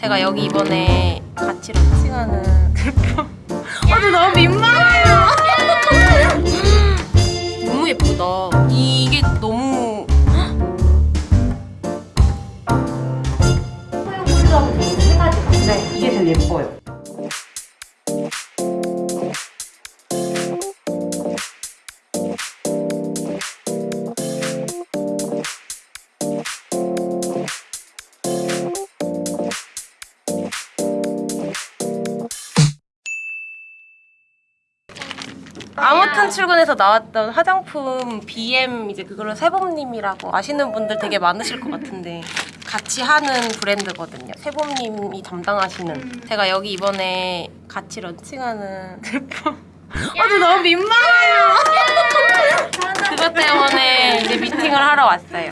제가 여기 이번에 같이 런칭하는 제품 아, 저 너무 민망해요. 너무 예쁘다. 이게 너무. 꿀조합은 저희 세 가지가 네 이게 제일 예뻐요 아무튼 출근해서 나왔던 화장품 BM 이제 그걸로 세범님이라고 아시는 분들 되게 많으실 것 같은데 같이 하는 브랜드거든요. 세범님이 담당하시는. 제가 여기 이번에 같이 런칭하는 제품. 아, 저 너무 민망해요. 그것 때문에 이제 미팅을 하러 왔어요.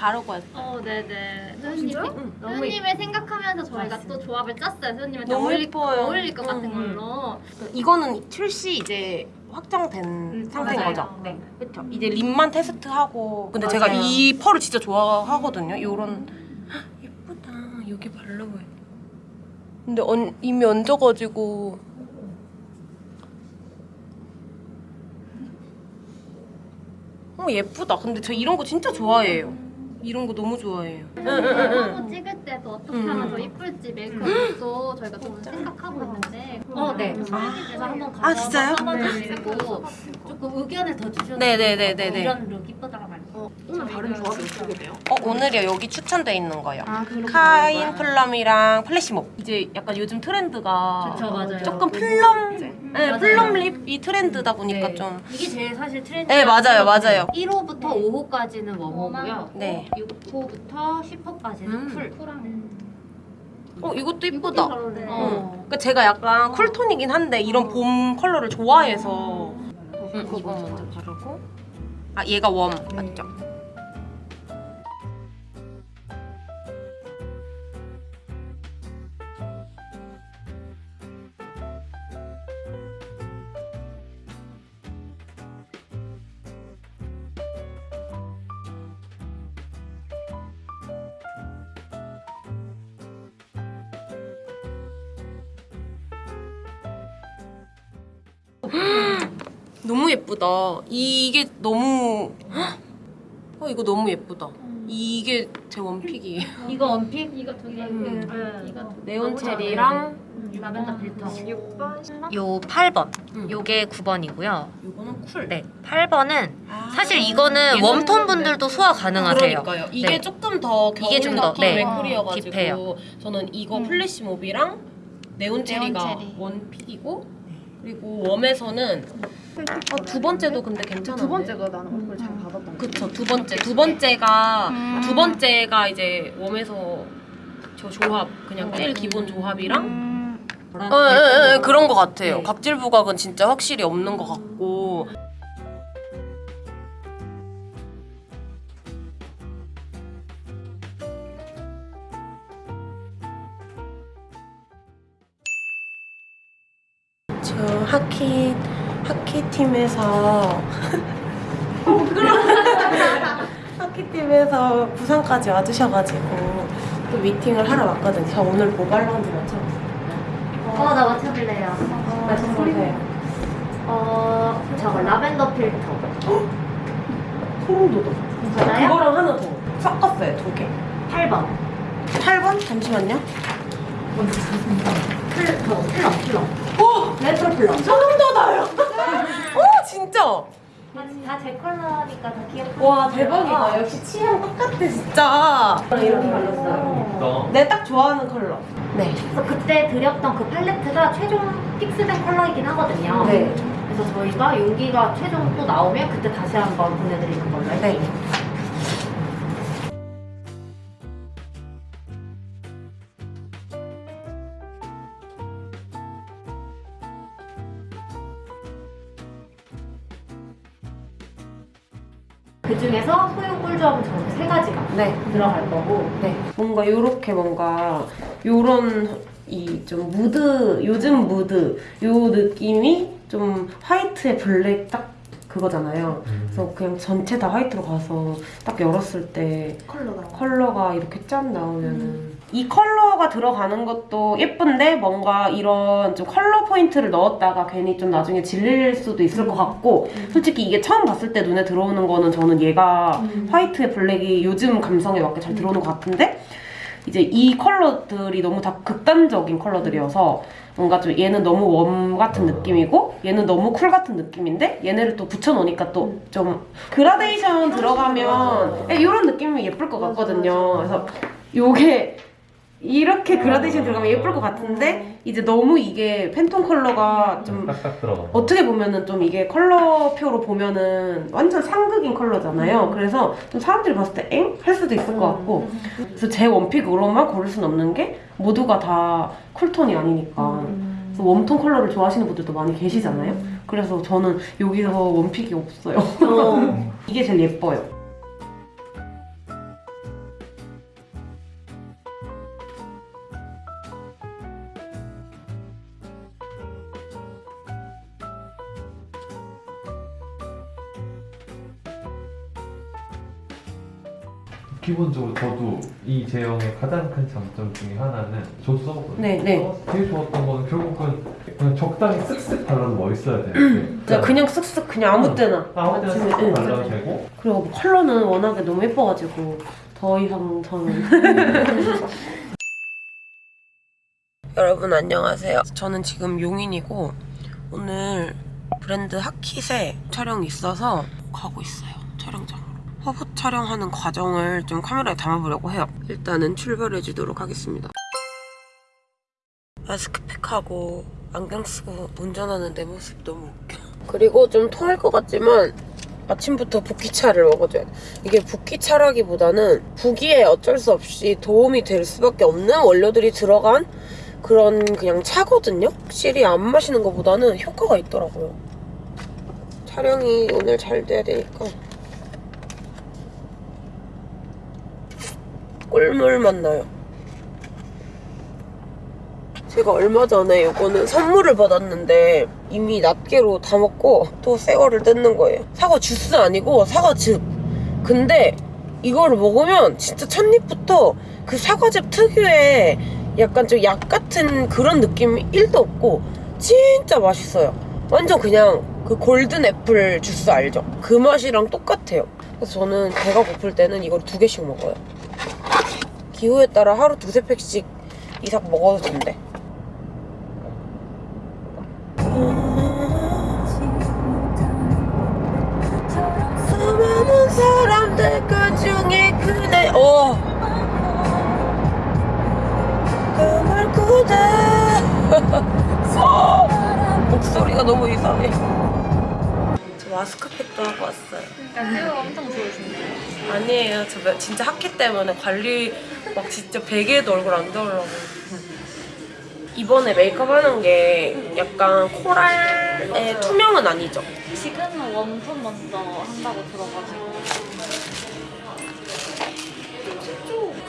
특히 그거 써보셨을 텐데 그래서 바르고 왔어요. 어 네네 너무 소연님을 생각하면서 저희가 맞습니다. 또 조합을 짰어요 너무 어울릴, 예뻐요. 어울릴 것 같은 음, 걸로 이거는 출시 이제 확정된 상태인 맞아요. 거죠? 네. 그렇죠. 이제 립만 테스트하고 근데 제가 맞아요. 이 펄을 진짜 좋아하거든요. 요런 헉, 예쁘다. 여기 바르고 근데 언, 이미 얹어가지고 어 예쁘다. 근데 저 이런 거 진짜 좋아해요. 이런 거 너무 좋아해요. 한번 찍을 때도 어떻게 음. 하면 더 이쁠지 메이크업도 저희가 좀 생각하고 있는데 어, 네. 그래서 한번 아, 진짜요? 써봐주시고 조금 의견을 더 주셔도 네네네네네. 이런 look 이쁘더라 말고 오늘 다른 조합이 어떻게 돼요? 어 오늘이요 여기 추천돼 있는 거요. 아 카인 플럼이랑 플래시몹 이제 약간 요즘 트렌드가 그쵸 맞아요 조금 plum 네. plum lip이 트렌드다 보니까 네. 좀 이게 제일 사실 트렌드 네, 맞아요, 맞아요. 1호부터 5호까지는 warm호고요 네. 6호부터 10호까지는 음. cool 쿨한 어 이것도 이쁘다. 잘 어울려요. 어. 그러니까 제가 약간 쿨톤이긴 한데 이런 봄 컬러를 좋아해서 음, 이거 먼저 바르고 아 얘가 웜 맞죠? 너무 예쁘다. 이게 너무 어 이거 너무 예쁘다. 이게 제 one pick이에요. 이거 one pick 이거 두개 음. 네. 이거 네온 체리랑 라벤더 필터 요 8번. 음. 요게 9번이고요. 이거는 cool. 네. 8번은 아, 사실 이거는 warm tone 분들도 소화 가능하세요. 그러니까요. 이게 네. 조금 더 겨울 이게 좀 더, 느낌의 네. cool이어 가지고 deep해요. 저는 이거 플래시 몹이랑 네온 체리가 체리. 원픽이고 그리고 웜에서는 아, 두 번째도 근데 괜찮은데 두 번째가 나는 얼굴 잘 받았던 거. 그쵸 두 번째 두 번째가 음. 두 번째가 이제 웜에서 저 조합 그냥 제일 기본 조합이랑 음. 어, 예, 예, 예, 그런 것 같아요. 네. 각질 부각은 진짜 확실히 없는 것 같고. 하키 하키 팀에서 하키 팀에서 부산까지 와주셔가지고 또 미팅을 하러 왔거든요. 저 오늘 뭐 발랐는지 맞춰보세요. 어 나 맞춰볼래요 맞춰보세요. 어 저거 라벤더 필터 소름 돋아. 맞아요? 그거랑 하나 더 섞었어요 두 개. 8번 8번? 잠시만요. 플러 플러 플러 오! 레트로 플러 소름 돋아요. 오 진짜. 다제 컬러니까 다 귀엽고 와 대박이다. 역시 취향 똑같아 진짜. 이렇게 발랐어요. 내 딱 좋아하는 컬러. 네. 그래서 그때 드렸던 그 팔레트가 최종 픽스된 컬러이긴 하거든요 네. 그래서 저희가 여기가 최종 또 나오면 그때 다시 한번 보내드리는 걸로 할게요 네. 중에서 소형 꿀조합은 저렇게 세 가지가 네. 들어갈 거고 네. 뭔가 요렇게 뭔가 요런 이 좀 무드 요즘 무드 요 느낌이 좀 화이트에 블랙 딱 그거잖아요. 그래서 그냥 전체 다 화이트로 가서 딱 열었을 때 컬러가. 컬러가 이렇게 짠 나오면은 이 컬러가 들어가는 것도 예쁜데 뭔가 이런 좀 컬러 포인트를 넣었다가 괜히 좀 나중에 질릴 수도 있을 것 같고 솔직히 이게 처음 봤을 때 눈에 들어오는 거는 저는 얘가 화이트에 블랙이 요즘 감성에 맞게 잘 들어오는 것 같은데 이제 이 컬러들이 너무 다 극단적인 컬러들이어서 뭔가 좀 얘는 너무 warm 같은 느낌이고 얘는 너무 cool 같은 느낌인데 얘네를 또 붙여놓으니까 또 좀 그라데이션 들어가면 이런 느낌이 예쁠 것 같거든요. 그래서 요게 이렇게 그라데이션 들어가면 예쁠 것 같은데 이제 너무 이게 팬톤 컬러가 좀. 어떻게 보면은 좀 이게 컬러표로 보면은 완전 상극인 컬러잖아요. 그래서 좀 사람들이 봤을 때 엥? 할 수도 있을 것 같고. 그래서 제 원픽으로만 고를 수는 없는 게 모두가 다 쿨톤이 아니니까. 그래서 웜톤 컬러를 좋아하시는 분들도 많이 계시잖아요. 그래서 저는 여기서 원픽이 없어요. 이게 제일 예뻐요. 기본적으로 저도 이 제형의 가장 큰 장점 중에 하나는 저도 써봤거든요. 네, 네. 제일 좋았던 거는 결국은 그냥 적당히 쓱쓱 발라도 멋있어야 되는데 진짜 그냥 쓱쓱 그냥 아무 때나. 아무 때나 쓱쓱 응. 발라도 되고. 그리고 뭐 컬러는 워낙에 너무 예뻐가지고 더 이상 저는. 여러분 안녕하세요. 저는 지금 용인이고 오늘 브랜드 하킷에 촬영이 있어서 가고 있어요. 촬영장으로 화보 촬영하는 과정을 좀 카메라에 담아보려고 해요 일단은 출발해 주도록 하겠습니다 마스크팩하고 안경 쓰고 운전하는 내 모습 너무 웃겨 그리고 좀 토할 것 같지만 아침부터 붓기차를 먹어줘야 돼. 이게 붓기차라기보다는 부기에 어쩔 수 없이 도움이 될 수밖에 없는 원료들이 들어간 그런 그냥 차거든요? 확실히 안 마시는 것보다는 효과가 있더라고요. 촬영이 오늘 잘 돼야 되니까. 꿀물 맛 나요. 제가 얼마 전에 이거는 선물을 받았는데 이미 낱개로 다 먹고 또 새 거를 뜯는 거예요. 사과 주스 아니고 사과즙. 근데 이거를 먹으면 진짜 첫입부터 그 사과즙 특유의 약간 좀 약 같은 그런 느낌이 1도 없고 진짜 맛있어요. 완전 그냥 그 골든 애플 주스 알죠? 그 맛이랑 똑같아요. 그래서 저는 배가 고플 때는 이걸 두 개씩 먹어요. 기호에 따라 하루 두세 팩씩 이상 먹어도 된대. 수많은 사람들 그 중에 그대 어. 그말 그대 어. 목소리가 너무 이상해 저 마스크팩도 하고 왔어요 그러니까 엄청 좋으신데. 아니에요 저 몇- 진짜 학기 때문에 관리 막 진짜 베개에도 얼굴 안 닿으려고 이번에 메이크업 하는 게 약간 코랄의 투명은 아니죠 지금은 웜톤 먼저 한다고 들어가지고.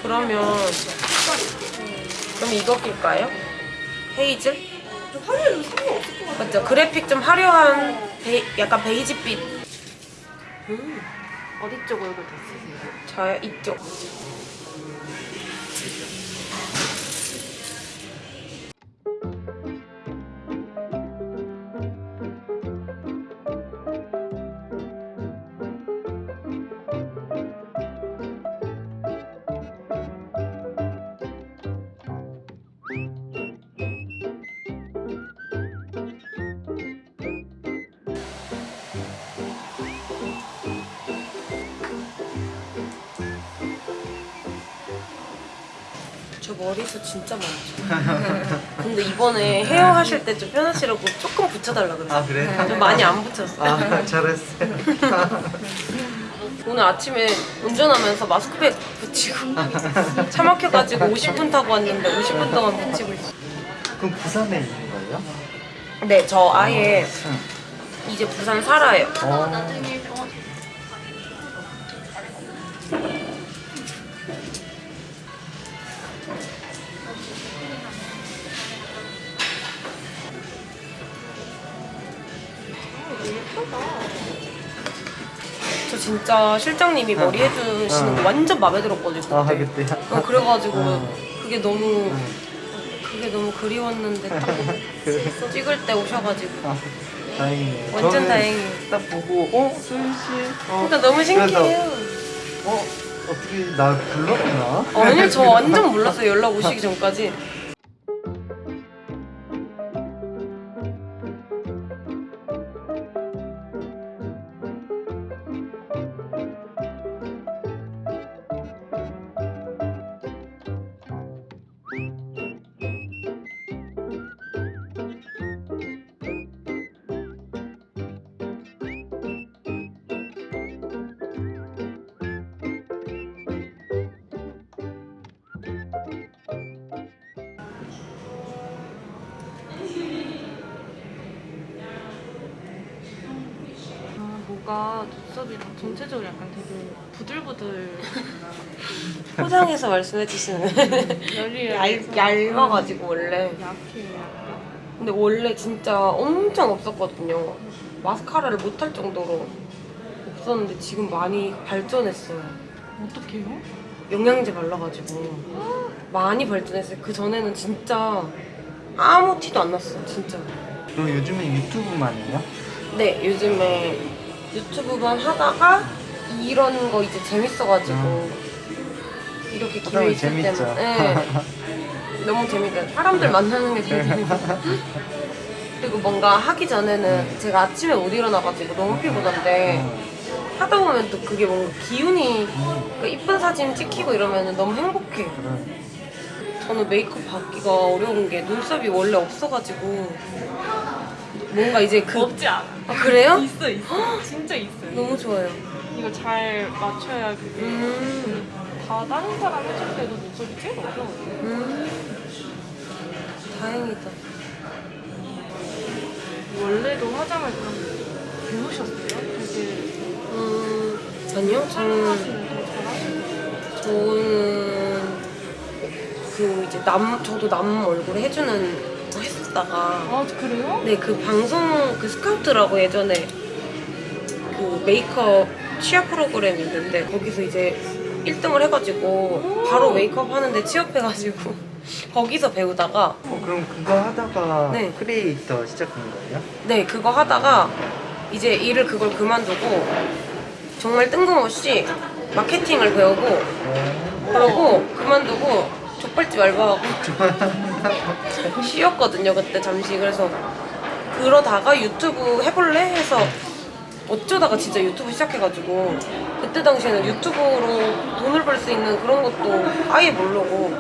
그러면 그럼 이거 낄까요? 헤이즐? 화려해도 상관없을 것 같아요 맞죠? 그래픽 좀 화려한 베, 약간 베이지빛 음, 어디 쪽 얼굴 더 쓰세요? 저요 이쪽 머리숱 진짜 많죠 근데 이번에 헤어 하실 때 좀 편하시라고 조금 붙여달라 그랬어요 아 그래? 좀 많이 안 붙였어요 아 잘했어. 오늘 아침에 운전하면서 마스크팩 붙이고 차 막혀가지고 50분 타고 왔는데 50분 동안 붙이고 있어요 그럼 부산에 있는 거예요? 네, 저 아예 이제 부산 살아요 어. 예쁘다 진짜 실장님이 머리 해주시는 거 어. 완전 마음에 들었거든요. 아 그때. 그때. 어, 그래가지고 어. 그게 너무 그게 너무 그리웠는데 딱 찍을 때 오셔가지고 아, 다행이네요. 완전 다행이에요. 딱 보고 어 수윤 씨. 어, 진짜 너무 신기해요. 어 어떻게 나 불렀구나. 아니 저 완전 몰랐어요 연락 오시기 전까지. 아, 뭐가 눈썹이랑 전체적으로 약간 되게 부들부들. 포장해서 말씀해 주시는 열이 얇, 얇아가지고 원래. 약해요. 근데 원래 진짜 엄청 없었거든요. 마스카라를 못할 정도로 없었는데 지금 많이 발전했어요. 어떡해요? 영양제 발라가지고. 많이 발전했어요. 그 전에는 진짜 아무 티도 안 났어요 진짜. 너 요즘에 유튜브만 해요? 네 요즘에 유튜브만 하다가 이런 거 이제 재밌어가지고 이렇게 기회 보면 재밌죠. 때만 네. 너무 재밌어요. 사람들 만나는 게 제일 재밌어요. 그리고 뭔가 하기 전에는 제가 아침에 못 일어나가지고 너무 피곤한데 하다 보면 또 그게 뭔가 기운이 그 이쁜 사진 찍히고 이러면 너무 행복해요 그래. 저는 메이크업 받기가 어려운 게 눈썹이 원래 없어가지고 뭔가 이제 그 없지 않아. 아 그래요? 있어 있어. 진짜 있어요. 너무 좋아요. 이거 잘 맞춰야 그게 음, 다 다른 사람 해줄 때도 눈썹이 제일 어려워요. 음. 다행이다. 원래도 화장을 그럼 배우셨어요? 되게 음, 아니요. 저는, 저는 그 이제 남, 저도 남 얼굴 해주는 거 했었다가 아 그래요? 네, 그 방송 그 스카우트라고 예전에 그 메이크업 취업 프로그램이 있는데 거기서 이제 1등을 해가지고 바로 메이크업 하는데 취업해가지고 거기서 배우다가 어 그럼 그거 하다가 네. 크리에이터 시작한 거예요? 네 그거 하다가 이제 일을 그걸 그만두고 정말 뜬금없이 마케팅을 배우고 어. 그러고 그만두고 족발집 알바하고 쉬었거든요 그때 잠시. 그래서 그러다가 유튜브 해볼래? 해서 어쩌다가 진짜 유튜브 시작해가지고 그때 당시에는 유튜브로 돈을 벌 수 있는 그런 것도 아예 모르고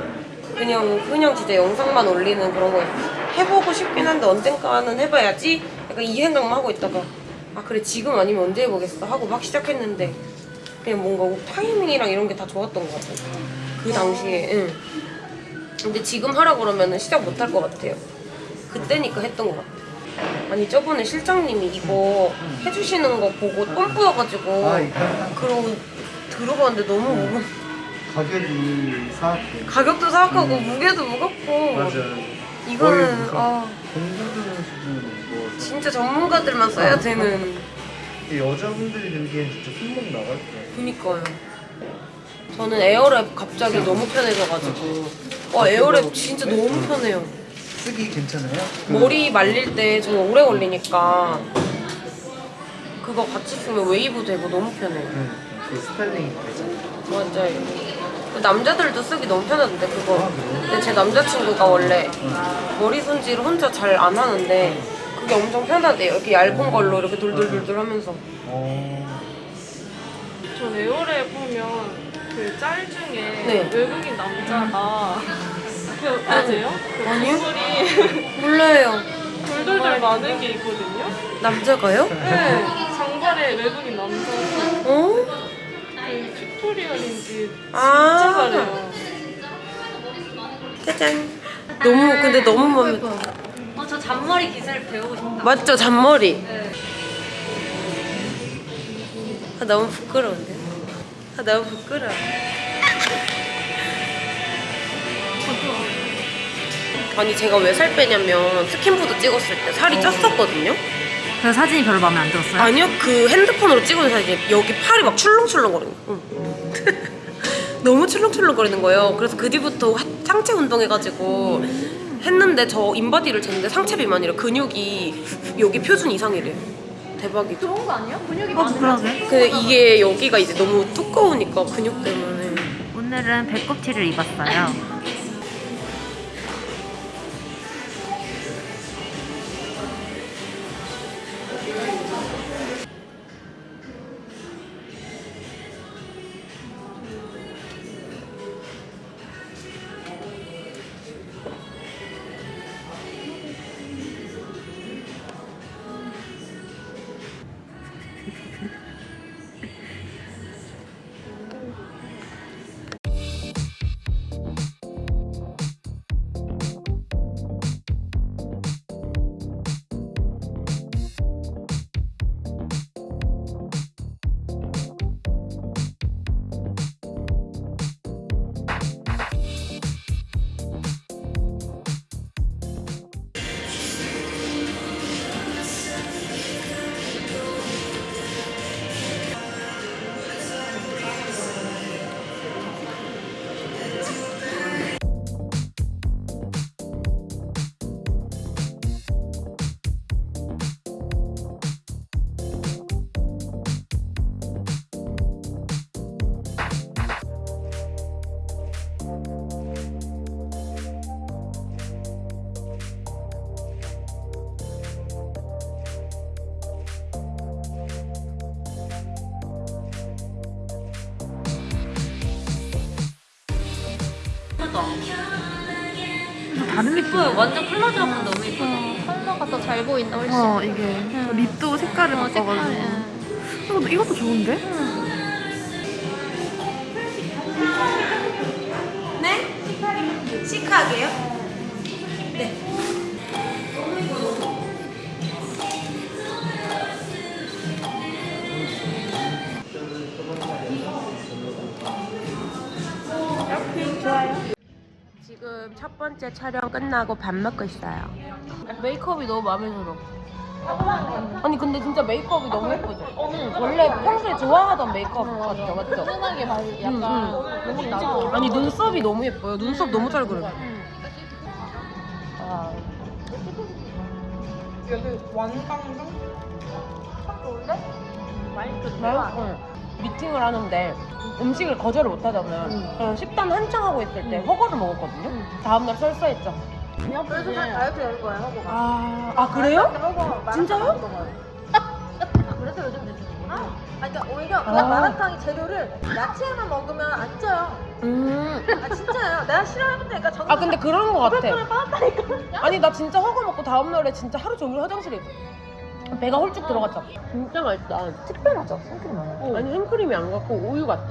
그냥 그냥 진짜 영상만 올리는 그런 거 해보고 싶긴 한데 언젠가는 해봐야지? 약간 이 생각만 하고 있다가 아 그래 지금 아니면 언제 해보겠어? 하고 막 시작했는데 그냥 뭔가 타이밍이랑 이런 게 다 좋았던 것 같아요. 그 당시에 응. 근데 지금 하라 그러면 시작 못 할 것 같아요. 그때니까 했던 것 같아요. 아니 저번에 실장님이 이거 해주시는 거 보고 똥 뿌여가지고 아 그러고 들어봤는데 너무 무거 가격이 사악해. 가격도 사악하고 무게도 무겁고. 맞아. 이거는 거의 아. 공부하는 수준으로 무거워서. 진짜 전문가들만 써야 되는. 이 여자분들이 들기엔 진짜 손목 나갈 거야. 그니까요. 저는 에어랩 갑자기 너무 편해져가지고 와 에어랩 진짜 너무 편해요 쓰기 괜찮아요? 그 머리 말릴 때좀 오래 걸리니까 그거 같이 쓰면 웨이브 되고 너무 편해요 그, 그 styling이 되잖아. 맞아요. 남자들도 쓰기 너무 편하던데 그거. 근데 제 남자친구가 원래 머리 손질을 혼자 잘 안 하는데 그게 엄청 편하대요. 이렇게 얇은 걸로 이렇게 돌돌돌돌 하면서. 어. 전 에어랩 보면 그 짤 중에 네. 외국인 남자가 그 아세요? 그 아니요. 얼굴이 몰라요. 돌돌돌 많은 게 있거든요. 남자가요? 네, 장발의 외국인 남자가 어? 그 tutorial인지 아. 진짜 잘해요. 짜잔. 너무 근데 너무 마음에 들어. 어, 저 잔머리 기술 배우고 싶다. 맞죠 잔머리. 아, 너무 부끄러운데. 아 너무 부끄러워. 아니 제가 왜 살 빼냐면 스킨푸드 찍었을 때 살이 쪘었거든요. 그래서 사진이 별로 마음에 안 들었어요? 아니요 그 핸드폰으로 찍은 사진 여기 팔이 막 출렁출렁거리는 거 너무 출렁출렁거리는 거예요 그래서 그 뒤부터 하- 상체 운동해가지고 했는데 저 인바디를 쟀는데 상체 비만이라 근육이 여기 표준 이상이래요 대박이죠 좋은 거 아니야? 근육이 어, 많으면. 근데 이게 여기가 이제 너무 두꺼우니까 근육 때문에 오늘은 배꼽티를 입었어요. 다른 느낌. 예뻐요. 완전 컬러 잡은 너무 예쁘다. 컬러가 더 잘 보인다 훨씬. 어 이게 립도 색깔을 어, 색깔, 바꿔가지고 응. 이것도, 이것도 좋은데? 지금 첫 번째 촬영 끝나고 밥 먹고 있어요. 메이크업이 너무 마음에 들어. 아니 근데 진짜 메이크업이 너무 예쁘죠? 원래 평소에 좋아하던 메이크업 같죠, 맞죠? 편하게 바르기 약간 너무 나고. 아니 눈썹이 너무 예뻐요. 눈썹 너무 잘 그려. 아. 맛있어. 미팅을 하는데 음식을 거절을 못 하잖아요. 그래서 식단 한창 하고 있을 때 허거를 먹었거든요. 다음날 설사했죠. 그래서 다이어트 할 거야 하고. 아, 아 그래요? 진짜요? 그래서 요즘 되는 아, 그러니까 오히려 그냥 마라탕이 재료를 야채만 먹으면 안 쪄요. 음. 아 진짜요. 내가 싫어하는데니까 저는 아 근데 그런 거 같아. 을 빠졌다니까. 아니 나 진짜 허거 먹고 다음날에 진짜 하루 종일 화장실에. 배가 홀쭉 들어갔죠. 진짜 맛있다. 특별하죠. 생크림 많아. 아니 생크림이 안 갖고 우유 같아.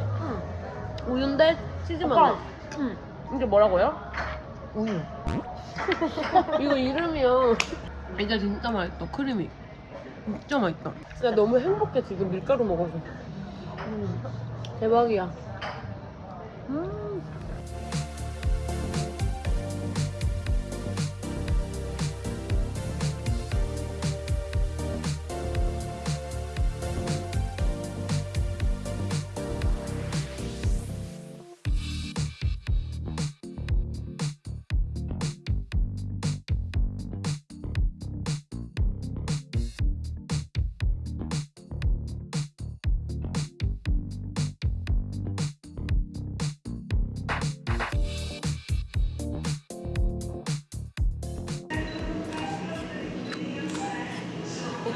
우유인데 치즈만. 응. 이게 뭐라고요? 우유. 이거 이름이요. 이게 진짜 맛있다. 크림이. 진짜 맛있다. 진짜 너무 행복해 지금 밀가루 먹어서. 음, 대박이야. 음.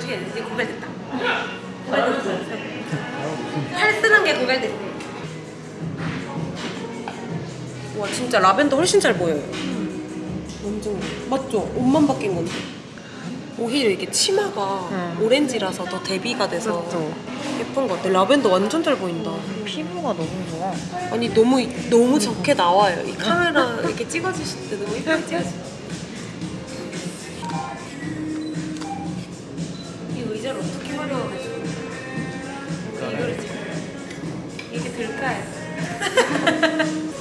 어떻게 해야 되지? 고갈됐다. 고갈됐어. 팔 쓰는 게 고갈됐어. 와 진짜 라벤더 훨씬 잘 보여요. 완전 맞죠? 옷만 바뀐 건데. 오히려 이게 치마가 오렌지라서 더 대비가 돼서 예쁜 것 같아. 라벤더 완전 잘 보인다. 피부가 너무 좋아. 아니 너무 너무 좋게 나와요. 이 카메라 이렇게 찍어주실 때 너무 예쁘게 찍어주. 의자를 어떻게 활용하겠어? 이거를 이게 들까요?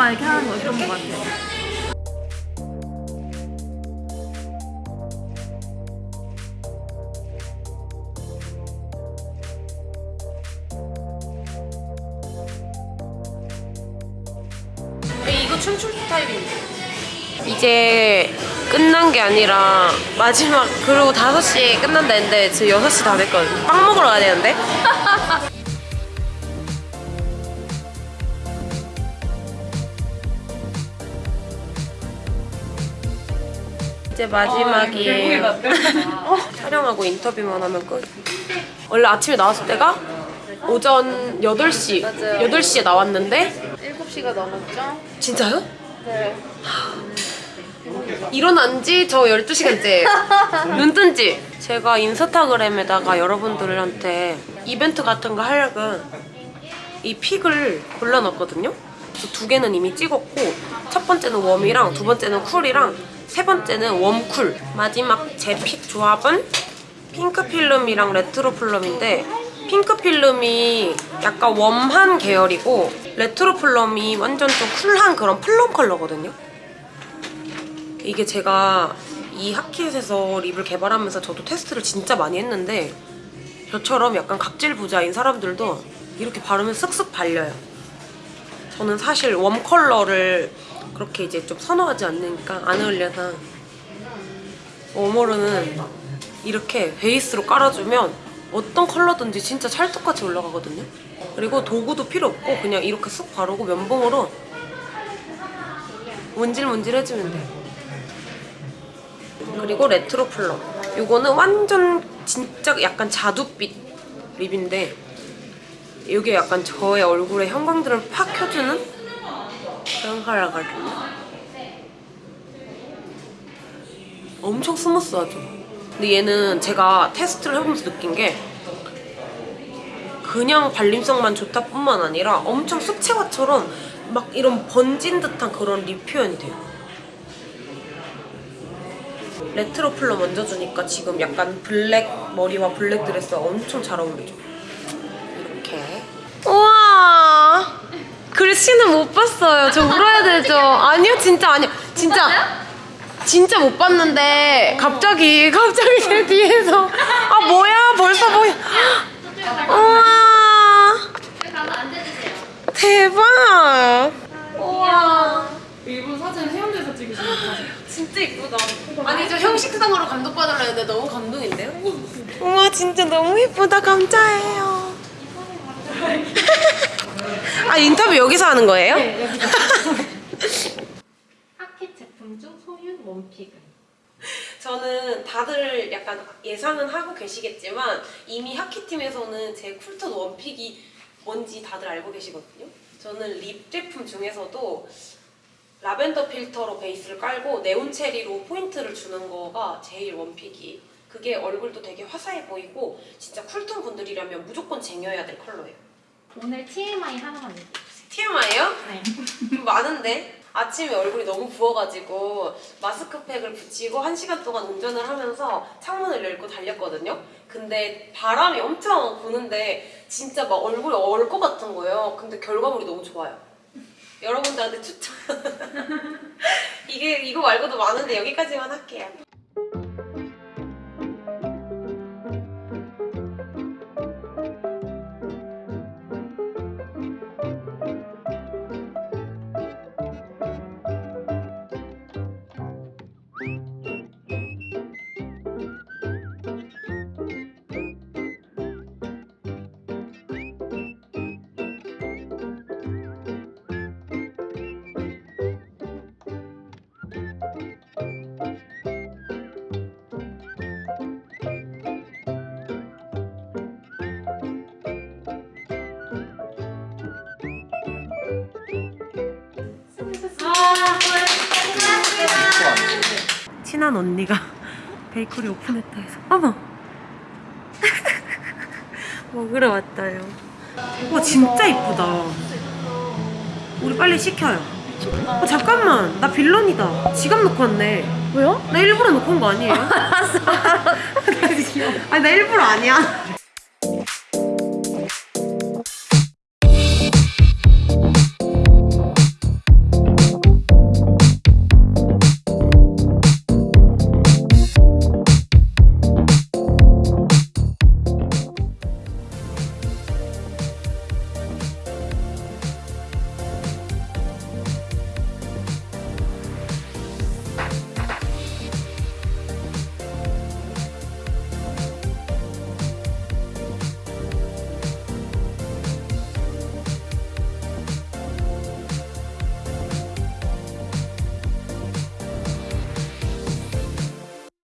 손만 이렇게 하는 거 이쁜 것 같아요. 이거 춤출 스타일인데. 이제 끝난 게 아니라 마지막 그리고 5시에 끝난다 했는데 지금 6시 다 됐거든요. 빵 먹으러 가야 되는데. 이제 마지막이에요. 어, 촬영하고 인터뷰만 하면 끝. 원래 아침에 나왔을 때가 오전 8시, 8시에 나왔는데 7시가 넘었죠? 진짜요? 네. 일어난 지 저 12시간째. 눈뜬 지. 제가 인스타그램에다가 여러분들한테 이벤트 같은 거 하려고 이 픽을 골라놨거든요. 두 개는 이미 찍었고 첫 번째는 warm이랑 두 번째는 cool이랑 세 번째는 warm cool. 마지막 제 pick 조합은 핑크 필름이랑 retro plum인데 핑크 필름이 약간 warm한 계열이고 retro plum이 완전 좀 cool한 그런 plum 컬러거든요. 이게 제가 이 하킷에서 lip을 개발하면서 저도 테스트를 진짜 많이 했는데 저처럼 약간 각질 부자인 사람들도 이렇게 바르면 쓱쓱 발려요. 저는 사실 warm 컬러를 그렇게 이제 좀 선호하지 않으니까 안 어울려서 warm으로는 이렇게 베이스로 깔아주면 어떤 컬러든지 진짜 찰떡같이 올라가거든요. 그리고 도구도 필요 없고 그냥 이렇게 쓱 바르고 면봉으로 문질문질 해주면 돼요. 그리고 retro plum. 이거는 완전 진짜 약간 자두빛 lip인데 이게 약간 저의 얼굴에 형광등을 팍 켜주는 컬러거든요. 엄청 스무스하죠? 근데 얘는 제가 테스트를 해보면서 느낀 게 그냥 발림성만 좋다 뿐만 아니라 엄청 수채화처럼 막 이런 번진 듯한 그런 lip 표현이 돼요. retro plum 얹어주니까 지금 약간 블랙 머리와 블랙 드레스가 엄청 잘 어울리죠. 글씨는 못 봤어요. 저 울어야 되죠? 아니요, 진짜 아니요. 진짜. 진짜 못 봤는데 갑자기 갑자기 제 뒤에서 아 뭐야 벌써 보여 우와 대박 우와 일본 사진 해운대에서 찍으신 거 진짜 이쁘다. 아니 저 형식상으로 감독받으려 했는데 너무 감동인데요? 우와 진짜 너무 예쁘다. 감사해요. 아 인터뷰 여기서 하는 거예요? 하켓 제품 중 소윤 원픽은? 저는 다들 약간 예상은 하고 계시겠지만 이미 하키팀에서는 제 쿨톤 원픽이 뭔지 다들 알고 계시거든요. 저는 lip 제품 중에서도 라벤더 필터로 베이스를 깔고 네온 체리로 포인트를 주는 거가 제일 one pick이 그게 얼굴도 되게 화사해 보이고 진짜 cool tone 분들이라면 무조건 쟁여야 될 컬러예요. 오늘 TMI 하나만 얘기해 TMI요? 네. 많은데? 아침에 얼굴이 너무 부어가지고 마스크팩을 붙이고 한 시간 동안 운전을 하면서 창문을 열고 달렸거든요. 근데 바람이 엄청 부는데 진짜 막 얼굴이 얼 것 같은 거예요. 근데 결과물이 너무 좋아요. 여러분들한테 추천. 이게 이거 말고도 많은데 여기까지만 할게요. 친한 언니가 베이커리 오픈했다 해서 어머 먹으러 왔다요 와 진짜 이쁘다 우리 빨리 시켜요 어, 잠깐만 나 빌런이다 지갑 놓고 왔네 왜요? 나 일부러 놓고 온 거 아니에요? 알았어. 아니 나 일부러 아니야.